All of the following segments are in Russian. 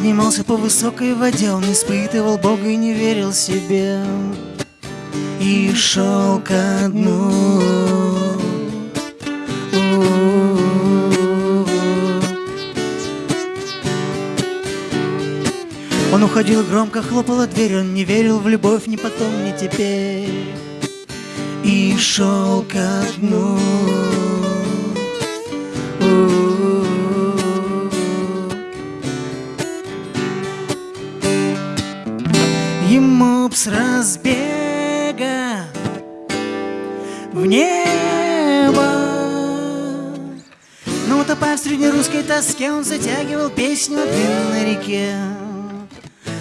Поднимался по высокой воде, он испытывал Бога и не верил себе. И шел ко дну. Он уходил громко, хлопала дверь, он не верил в любовь ни потом, ни теперь. И шел ко дну. Ему б с разбега в небо. Но утопая в среднерусской тоске Он затягивал песню о длинной реке.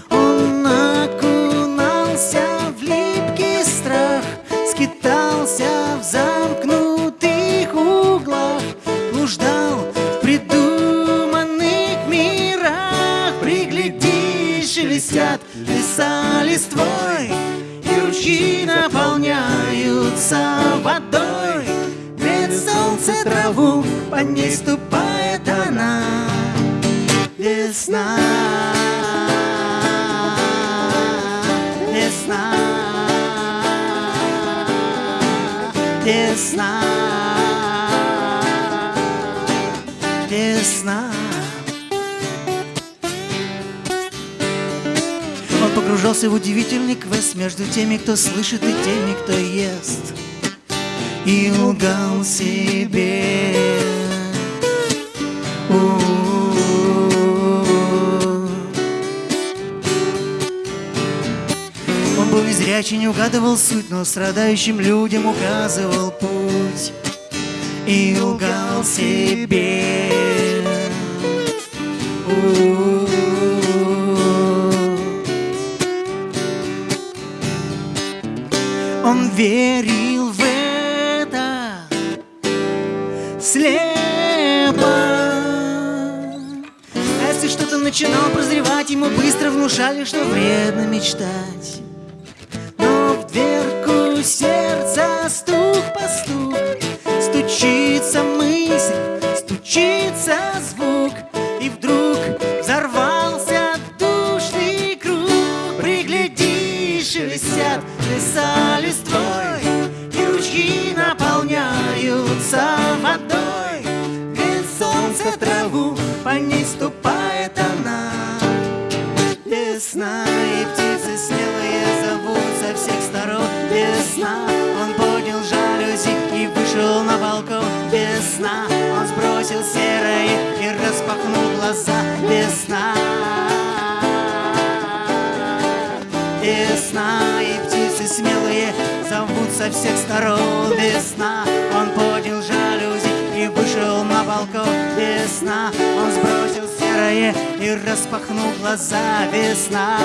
Он окунался в липкий страх Скитался в замкнутых углах Блуждал в придуманных мирах. Приглядись, шелестят леса листвой И ручьи наполняются водой Греет солнце траву, по ней ступает она. Весна Весна Весна погружался в удивительный квест Между теми, кто слышит, и теми, кто ест И лгал себе У-у-у. Он был незрячий, не угадывал суть Но страдающим людям указывал путь И лгал себе У-у-у. Он верил в это слепо. А если что-то начинал прозревать, ему быстро внушали, что вредно мечтать. Сторон Весна, он поднял жалюзи и вышел на балкон Весна, он сбросил серое и распахнул глаза весна,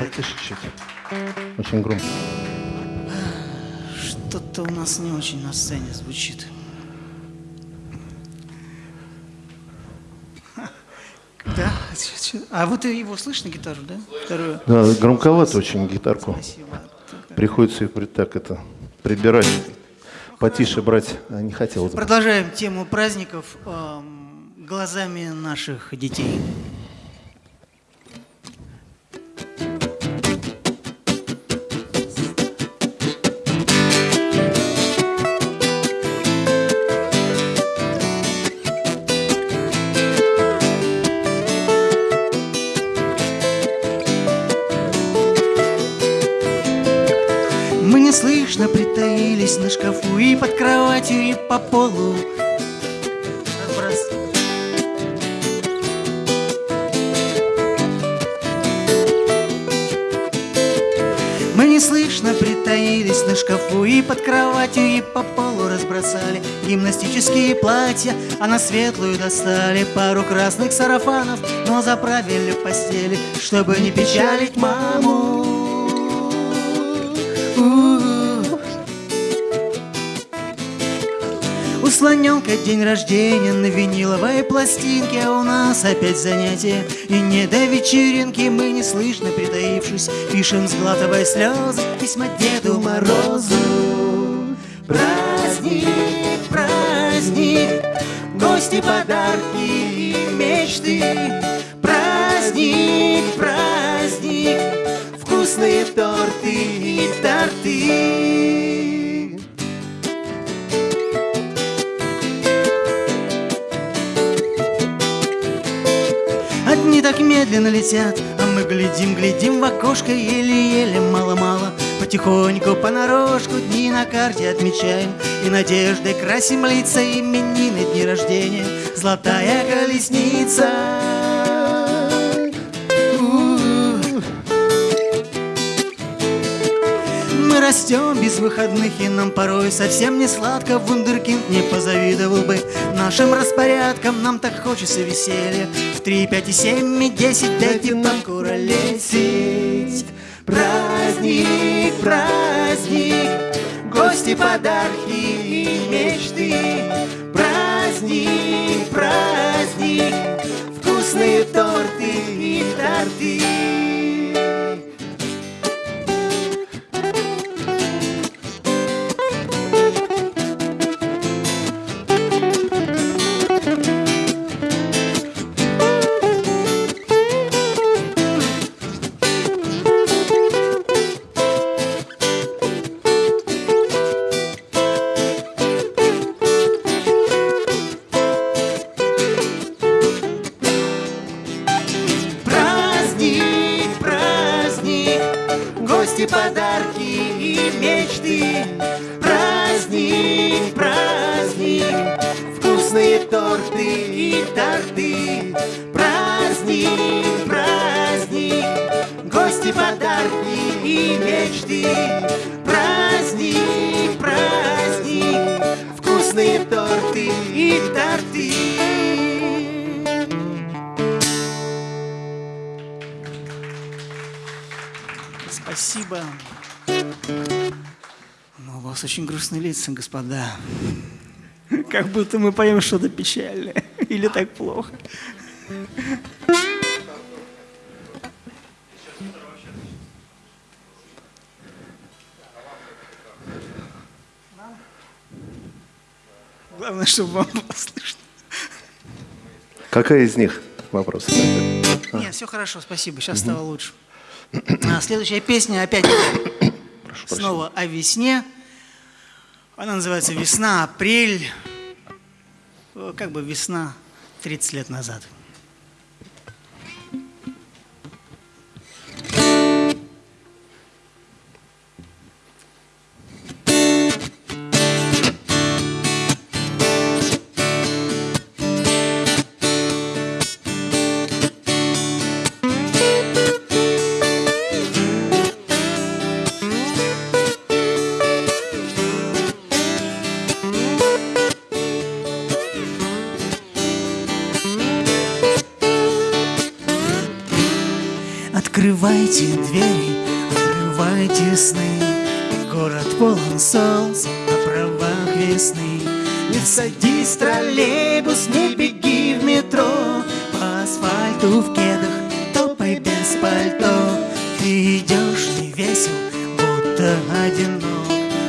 нас Потише, чуть. Очень громко. Что-то у нас не очень на сцене звучит. Да? А вот и его слышно гитару, да? Вторую. Да, громковато очень гитарку. Спасибо. Приходится ее так это прибирать. Потише брать а, не хотелось бы. Продолжаем тему праздников глазами наших детей. По полу. Мы неслышно притаились на шкафу И под кроватью, и по полу разбросали Гимнастические платья, а на светлую достали Пару красных сарафанов, но заправили постели Чтобы не печалить маму слоненка день рождения на виниловой пластинке А у нас опять занятия. И не до вечеринки мы неслышно притаившись Пишем, сглатывая слезы, письма Деду Морозу. Праздник, праздник, гости, подарки и мечты. Праздник, праздник, вкусные торты и торты так медленно летят, а мы глядим, глядим в окошко Еле-еле, мало-мало. Потихоньку, понарошку дни на карте отмечаем. И надеждой красим лица именины, дни рождения. Золотая колесница растем без выходных, и нам порой совсем не сладко. Вундеркинд не позавидовал бы нашим распорядкам. Нам так хочется веселья В три, пять и семь, и десять. Дайте покуролесить Праздник, праздник Гости, подарки и мечты. Праздник, праздник Вкусные торты и торты гости, подарки и мечты. Праздник, праздник, вкусные торты и торты. Праздник, праздник, гости, подарки и мечты. Праздник, праздник, вкусные торты и торты. Спасибо. Но у вас очень грустные лица, господа. Как будто мы поем что-то печальное. Или так плохо. Главное, чтобы вам было слышно. Какая из них? Вопрос. Нет, все хорошо, спасибо. Сейчас стало лучше. А, следующая песня опять снова о весне. Она называется «Весна, апрель». Э, Как бы весна 30 лет назад. Троллейбус, не беги в метро. По асфальту в кедах, топай без пальто. Ты идешь не весел, будто одинок.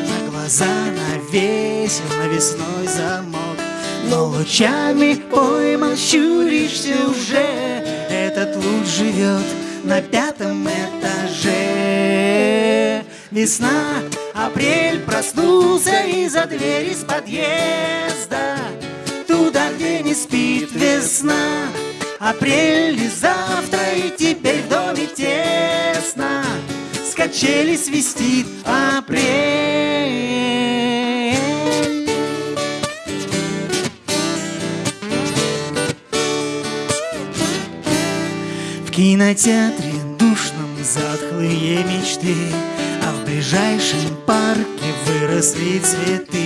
На глаза навесил навесной замок. Но лучами пойман, щуришься уже. Этот луч живет на пятом этаже. Весна, апрель проснулся из-за двери с подъезда где не спит весна Апрель и завтра, и теперь в доме тесно С качели свистит апрель. В кинотеатре душном затхлые мечты, А в ближайшем парке выросли цветы.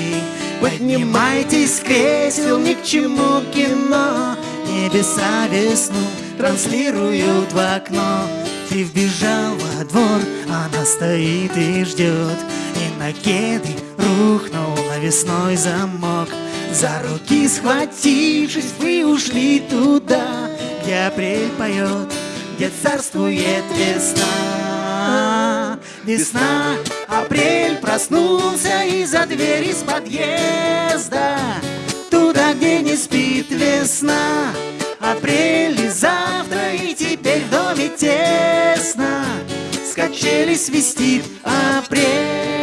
Поднимайтесь кресел, ни к чему кино, Небеса весну транслируют в окно. Ты вбежал во двор, она стоит и ждет, И на кеды рухнул навесной замок. За руки схватившись, вы ушли туда, Где апрель поет, где царствует весна. Весна, апрель проснулся из-за двери с подъезда, Туда, где не спит весна. Апрель и завтра, и теперь в доме тесно, С качели свистит апрель.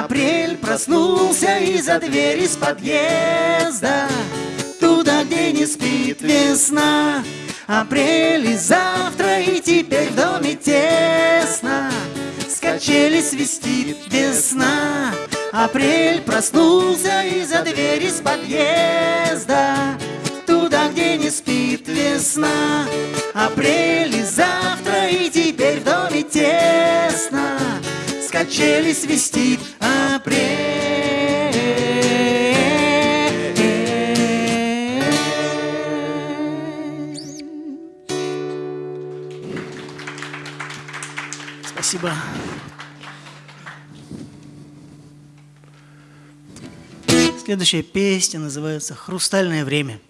Апрель проснулся из-за двери с подъезда. Туда, где не спит весна. Апрель и завтра, и теперь в доме тесно. С качели свистит весна. Апрель проснулся из-за двери с подъезда. Туда, где не спит весна. Апрель и завтра, и теперь в доме тесно качели свистит апрель Спасибо. Следующая песня называется «Хрустальное время».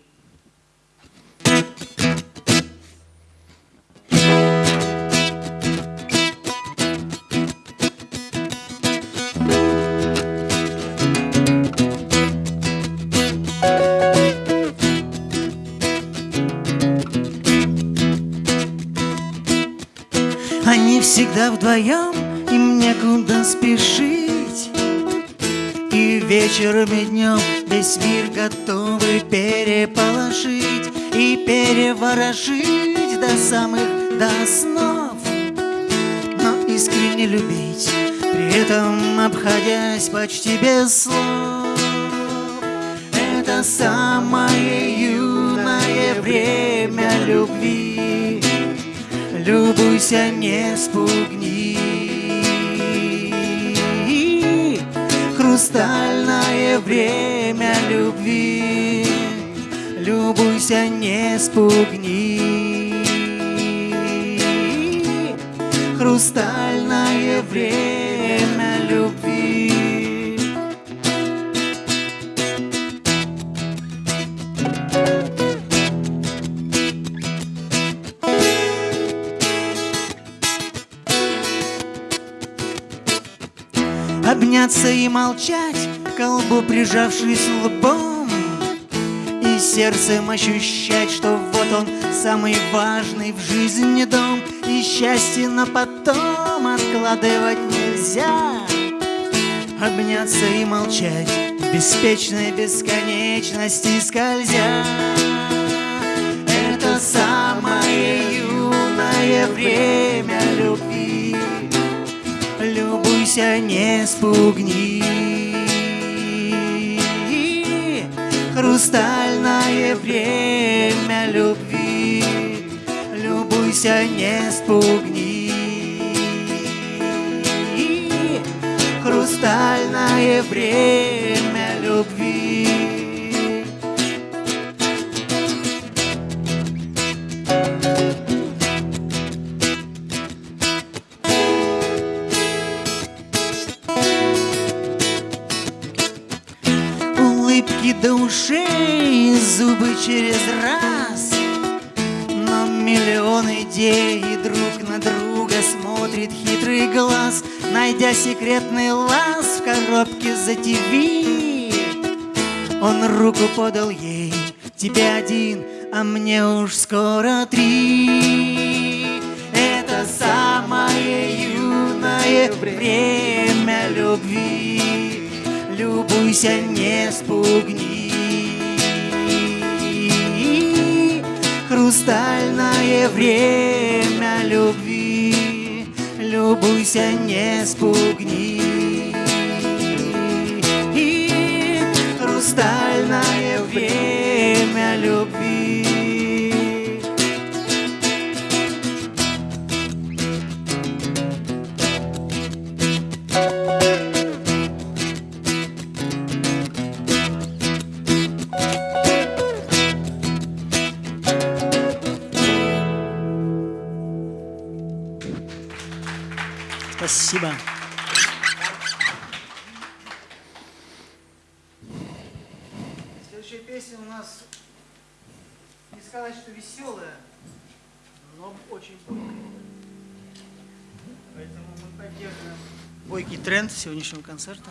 Вдвоем, им некуда спешить. И вечером и днем весь мир готовы переполошить И переворошить до самых до снов. Но искренне любить, при этом обходясь почти без слов Это самое юное время любви Любуйся, не спугни. Хрустальное время любви. Любуйся, не спугни. Хрустальное время любви Обняться и молчать, к колбу прижавшись лбом. И сердцем ощущать, что вот он самый важный в жизни дом. И счастье на потом откладывать нельзя. Обняться и молчать в беспечной бесконечности скользя. Это самое юное время Любуйся, не спугни. Хрустальное время любви. Любуйся, не спугни. Хрустальное время за ТВ Он руку подал ей, тебе один а мне уж скоро три. Это самое юное время любви. Любуйся, не спугни. Хрустальное время любви. Любуйся, не спугни. Хрустальное время любви. Спасибо. Следующая песня у нас, не сказать, что веселая, но очень бойкая. Поэтому мы поддерживаем бойкий тренд сегодняшнего концерта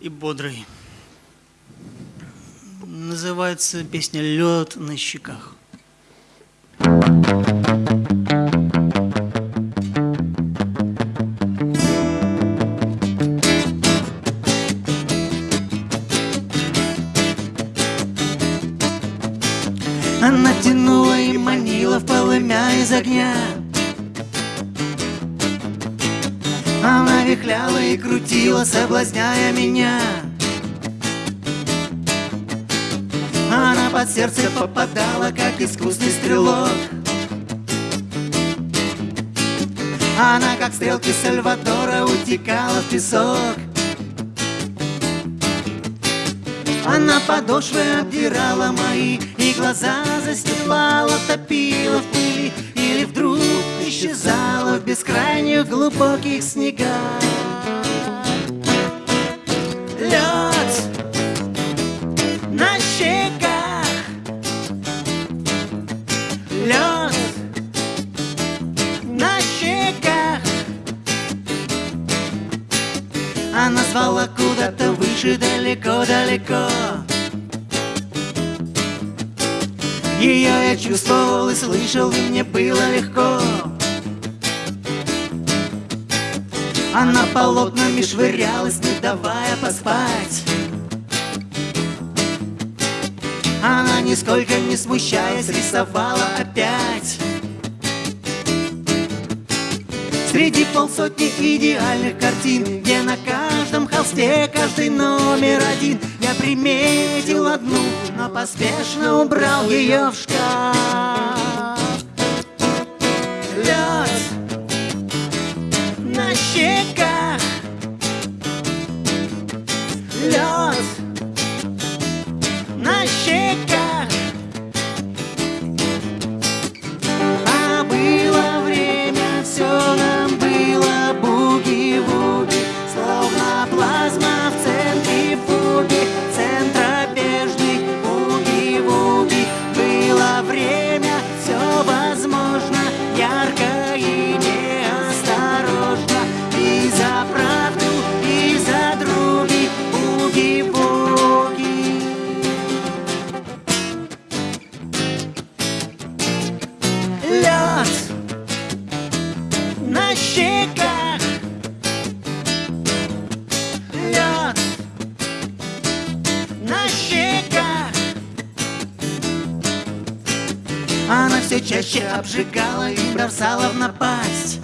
и бодрый. Называется песня «Лед на щеках». Песок Она подошвы обдирала мои И глаза застилала, топила в пыли Или вдруг исчезала в бескрайних глубоких снегах. Лед Она звала куда-то выше, далеко-далеко Ее я чувствовал и слышал, и мне было легко. Она полотнами швырялась, не давая поспать. Она, нисколько не смущаясь, рисовала опять Среди полсотни идеальных картин Где на каждом холсте каждый номер один. Я приметил одну, но поспешно убрал ее в шкаф. Лед на щеках. Лед на щеках чаще обжигала и бросала в напасть.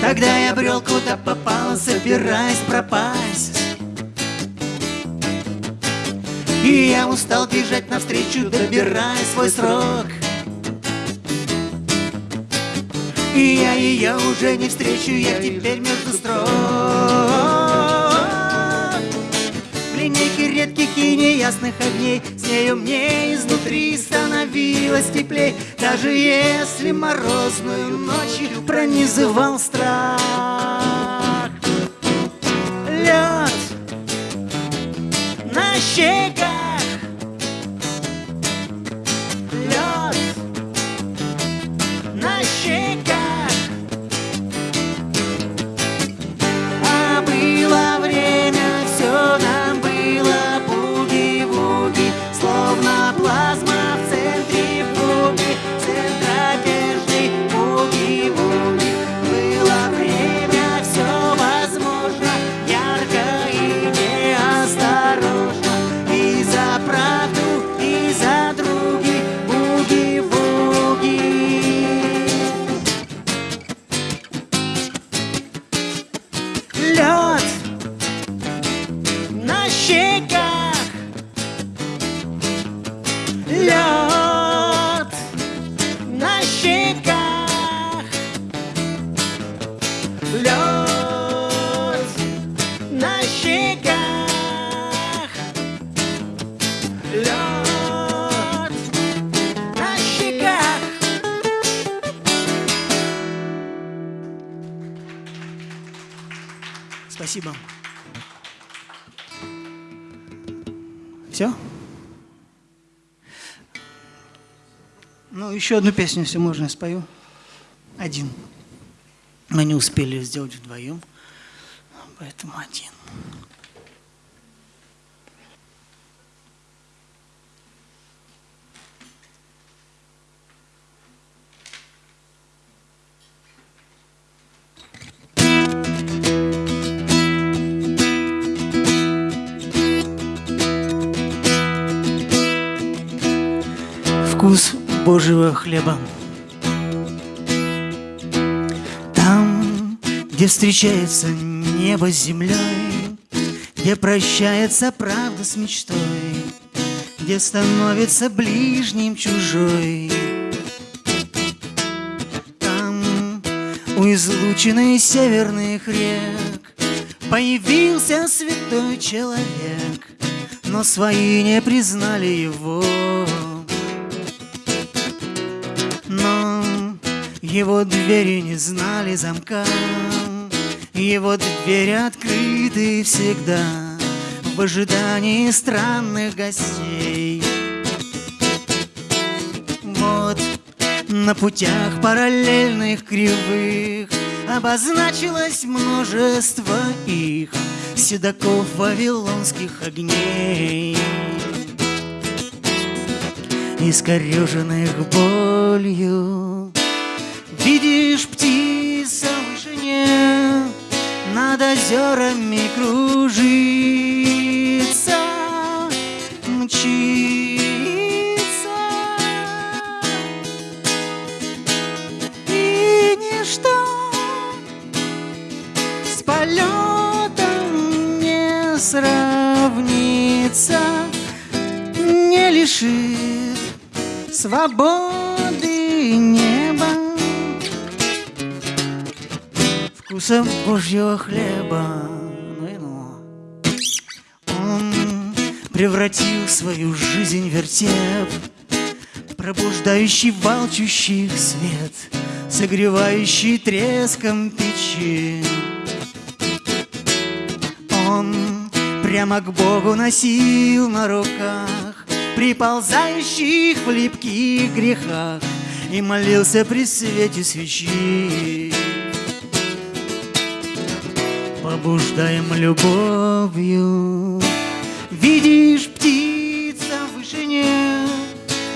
Тогда я брел куда попало, собираясь пропасть. И я устал бежать навстречу, добирая свой срок. И я ее уже не встречу, я теперь между строк линейке редких и неясных огней С нею мне изнутри становилось теплей. Даже если морозную ночью пронизывал страх Лед на щеках Спасибо. Все? Ну, еще одну песню, если можно, я спою. Один. Мы не успели сделать вдвоем, поэтому один. Вкус Божьего хлеба. Там, где встречается небо с землей, Где прощается правда с мечтой, Где становится ближним чужой. Там, у излученной северных рек, Появился святой человек, Но свои не признали его. Его двери не знали замка, Его двери открыты всегда В ожидании странных гостей. Вот на путях параллельных кривых Обозначилось множество их Седаков вавилонских огней Искореженных болью Видишь птица в вышине Над озерами кружится Мчится. И ничто с полетом не сравнится Не лишит свободы Вкуса Божьего хлеба. Ну ну. Он превратил свою жизнь в вертеп Пробуждающий волчущих свет Согревающий треском печи. Он прямо к Богу носил на руках Приползающих в липких грехах И молился при свете свечи Побуждаем любовью. Видишь, птица в вышине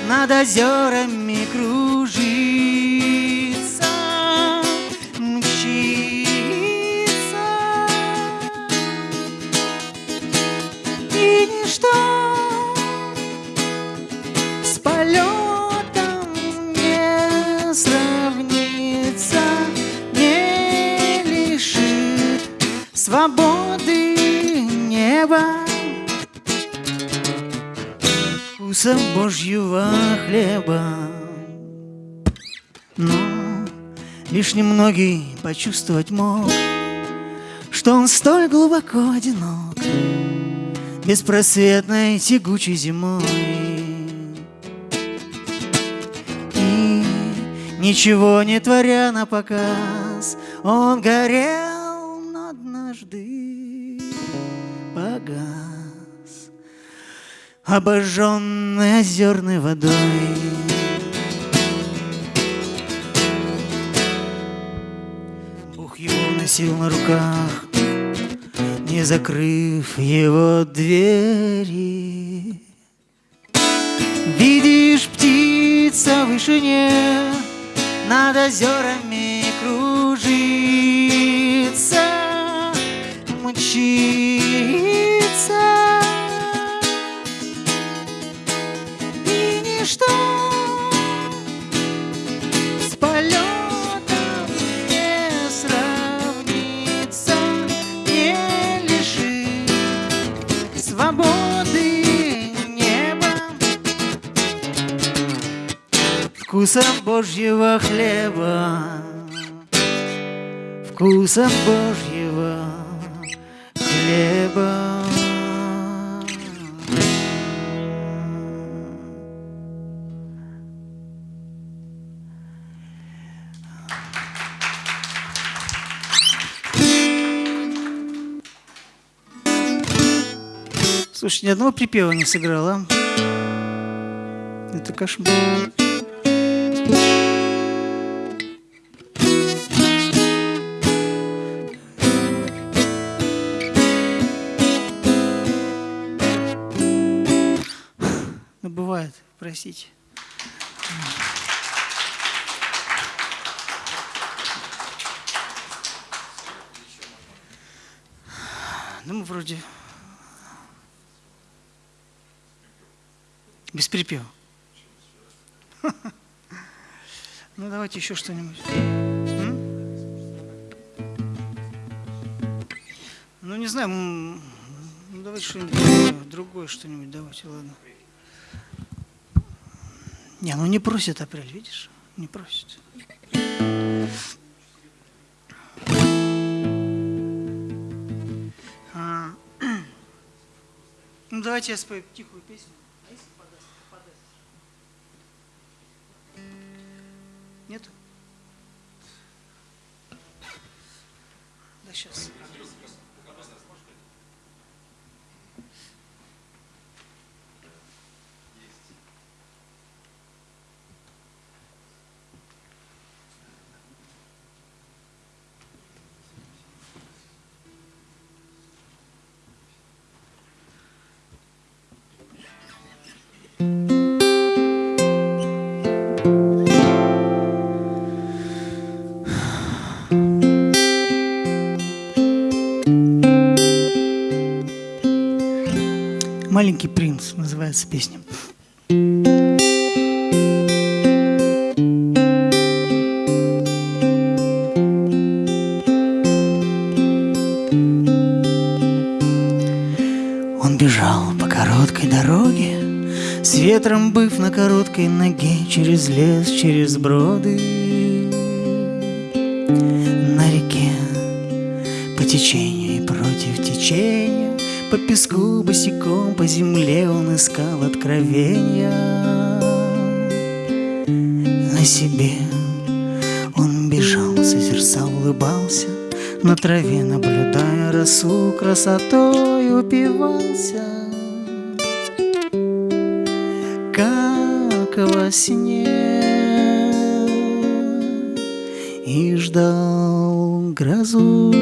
Над озерами Вкуса Божьего хлеба. Но лишь немногие почувствовать мог Что он столь глубоко одинок Беспросветной тягучей зимой. И ничего не творя на показ Он горел, Обожженный озерной водой. Бог его носил на руках Не закрыв его двери. Видишь, птица в вышине Над озерами кружится Мчится Вкуса Божьего хлеба Вкуса Божьего хлеба Слушай, ни одного припева не сыграл, а? Это кошмар. Ну, бывает, простите. Ну, мы вроде без припева. Ну, давайте еще что-нибудь. Ну, не знаю, ну, давайте что-нибудь другое что-нибудь, давайте, ладно. Не, ну не просит апрель, видишь? Не просит. А, Ну, давайте я спою тихую песню. А если подаст, подаст? Нету? Да сейчас. Маленький принц называется песня. Он бежал по короткой дороге, С ветром быв на короткой ноге, Через лес, через броды. На реке по течению и против течения, По песку босиком по земле он искал откровения. На себе он бежал, созерцал, улыбался, На траве наблюдая росу, красотой упивался. Как во сне И ждал грозу.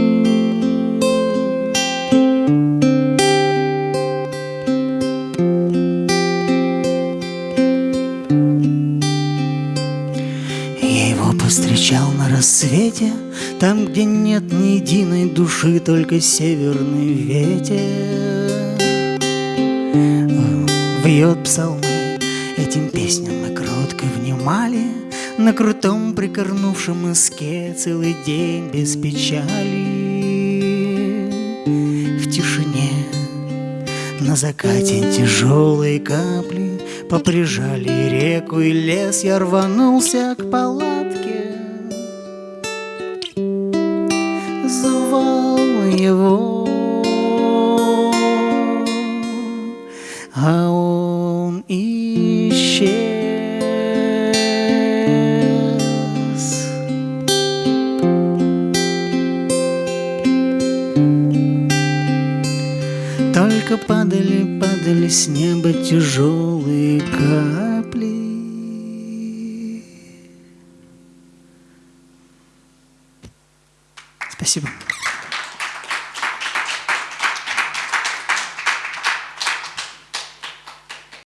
На рассвете, Там, где нет ни единой души, Только северный ветер. Вьет псалмы, этим песням мы кротко внимали, На крутом прикорнувшем иске Целый день без печали. В тишине на закате тяжелые капли Поприжали реку и лес Я рванулся к палатке